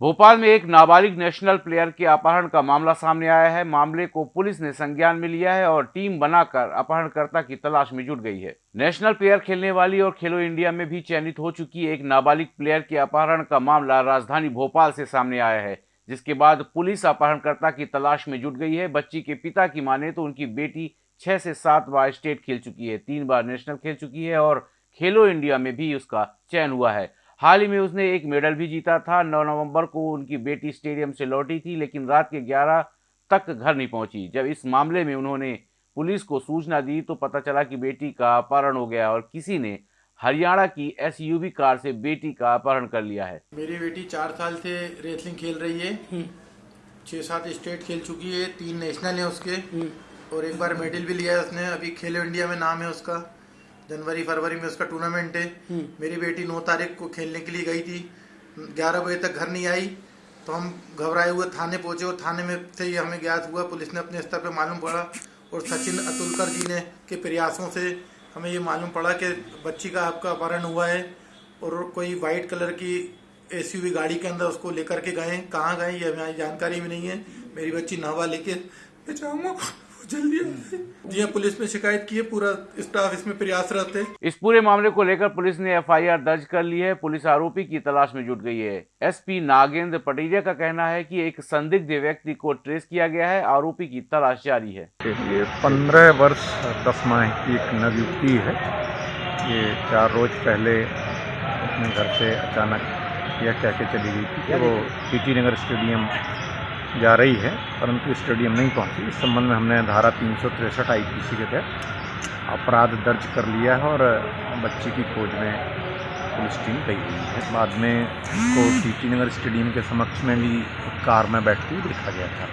भोपाल में एक नाबालिग नेशनल प्लेयर के अपहरण का मामला सामने आया है। मामले को पुलिस ने संज्ञान में लिया है और टीम बनाकर अपहरणकर्ता की तलाश में जुट गई है। नेशनल प्लेयर खेलने वाली और खेलो इंडिया में भी चयनित हो चुकी एक नाबालिग प्लेयर के अपहरण का मामला राजधानी भोपाल से सामने आया है, जिसके बाद पुलिस अपहरणकर्ता की तलाश में जुट गई है। बच्ची के पिता की माने तो उनकी बेटी छह से सात बार स्टेट खेल चुकी है, तीन बार नेशनल खेल चुकी है और खेलो इंडिया में भी उसका चयन हुआ है। हाल ही में उसने एक मेडल भी जीता था। 9 नवंबर को उनकी बेटी स्टेडियम से लौटी थी लेकिन रात के 11 तक घर नहीं पहुँची। जब इस मामले में उन्होंने पुलिस को सूचना दी तो पता चला कि बेटी का अपहरण हो गया और किसी ने हरियाणा की एसयूवी कार से बेटी का अपहरण कर लिया है। मेरी बेटी चार साल से रेसलिंग खेल रही है। छः सात स्टेट खेल चुकी है तीन नेशनल है उसके। और एक बार मेडल भी लिया है उसने। अभी खेलो इंडिया में नाम है उसका। जनवरी फरवरी में उसका टूर्नामेंट है। मेरी बेटी नौ तारीख को खेलने के लिए गई थी। ग्यारह बजे तक घर नहीं आई। तो हम घबराए हुए थाने पहुँचे और थाने में से ही हमें ज्ञात हुआ पुलिस ने अपने स्तर पर मालूम पड़ा और सचिन अतुलकर जी ने के प्रयासों से हमें ये मालूम पड़ा कि बच्ची का आपका अपहरण हुआ है और कोई वाइट कलर की एसयूवी गाड़ी के अंदर उसको लेकर के गए कहाँ गए ये हमारी जानकारी भी नहीं है। मेरी बच्ची नहवा लेके जल्दी जी हाँ, पुलिस में शिकायत की है पूरा स्टाफ इसमें प्रयासरत है। इस पूरे मामले को लेकर पुलिस ने एफआईआर दर्ज कर ली है। पुलिस आरोपी की तलाश में जुट गई है। एसपी नागेंद्र पटेरिया का कहना है कि एक संदिग्ध व्यक्ति को ट्रेस किया गया है। आरोपी की तलाश जारी है। ये पंद्रह वर्ष दस माह की एक नवयुवती है। ये चार रोज पहले अपने घर से अचानक यह कह के चली गई थी कि वो टीटी नगर स्टेडियम जा रही है परंतु स्टेडियम नहीं पहुँची। इस संबंध में हमने धारा तीन सौ तिरसठ आई पी सी के तहत अपराध दर्ज कर लिया है और बच्ची की खोज में पुलिस टीम गई हुई है। बाद में उसको टीटी नगर स्टेडियम के समक्ष में भी कार में बैठती हुई देखा गया था।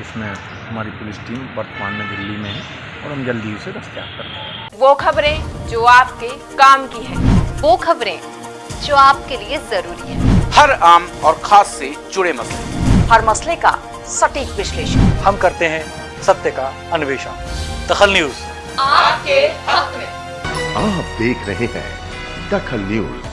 इसमें हमारी पुलिस टीम वर्तमान में दिल्ली में है और हम जल्दी उसे दस्तियाब कर रहे वो खबरें जो आपके काम की है वो खबरें जो आपके लिए ज़रूरी है। हर आम और खास से जुड़े मसले। हर मसले का सटीक विश्लेषण। हम करते हैं सत्य का अन्वेषण। दखल न्यूज़। आपके हक में। आप देख रहे हैं दखल न्यूज़।